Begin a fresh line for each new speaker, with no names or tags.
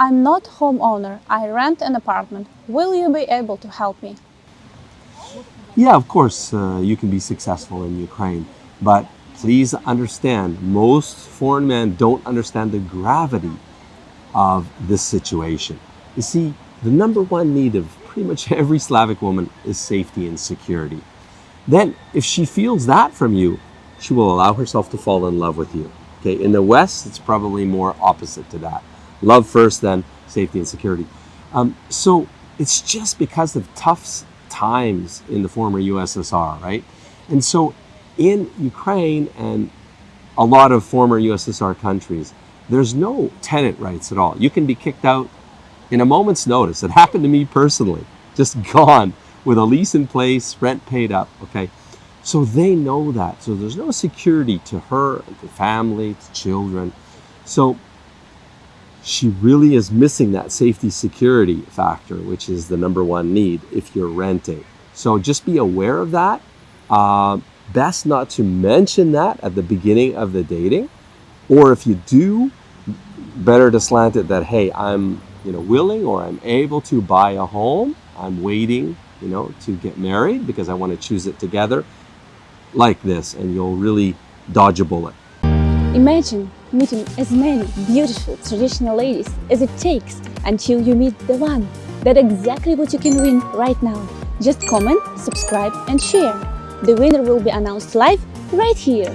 I'm not homeowner, I rent an apartment. Will you be able to help me?
Yeah, of course, uh, you can be successful in Ukraine, but please understand most foreign men don't understand the gravity of this situation. You see, the number one need of pretty much every Slavic woman is safety and security. Then, if she feels that from you, she will allow herself to fall in love with you. Okay, in the West, it's probably more opposite to that. Love first, then safety and security. Um, so it's just because of tough times in the former USSR, right? And so in Ukraine and a lot of former USSR countries, there's no tenant rights at all. You can be kicked out in a moment's notice. It happened to me personally, just gone with a lease in place, rent paid up, okay? So they know that. So there's no security to her, to family, to children. So she really is missing that safety security factor, which is the number one need if you're renting. So just be aware of that. Uh, best not to mention that at the beginning of the dating. Or if you do, better to slant it that, hey, I'm you know, willing or I'm able to buy a home. I'm waiting, you know, to get married because I want to choose it together like this and you'll really dodge a bullet.
Imagine meeting as many beautiful traditional ladies as it takes until you meet the one. That's exactly what you can win right now. Just comment, subscribe and share. The winner will be announced live right here.